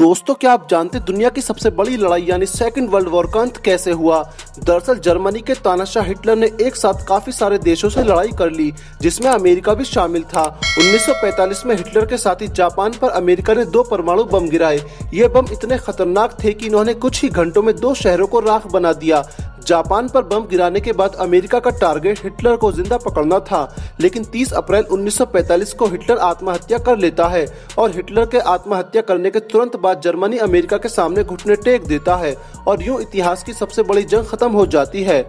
दोस्तों, क्या आप जानते दुनिया की सबसे बड़ी लड़ाई, यानी सेकंड वर्ल्ड वॉर का अंत कैसे हुआ? दरअसल, जर्मनी के तानाशाह हिटलर ने एक साथ काफ़ी सारे देशों से लड़ाई कर ली, जिसमें अमेरिका भी शामिल था। 1945 में हिटलर के साथ ही जापान पर अमेरिका ने दो परमाणु बम गिराए। ये बम इतने खतरनाक थे कि इन्होंने कुछ ही घंटों में दो शहरों को राख बना दिया। जापान पर बम गिराने के बाद अमेरिका का टारगेट हिटलर को ज़िंदा पकड़ना था, लेकिन 30 अप्रैल 1945 को हिटलर आत्महत्या कर लेता है और हिटलर के आत्महत्या करने के तुरंत बाद जर्मनी अमेरिका के सामने घुटने टेक देता है और यूँ इतिहास की सबसे बड़ी जंग खत्म हो जाती है।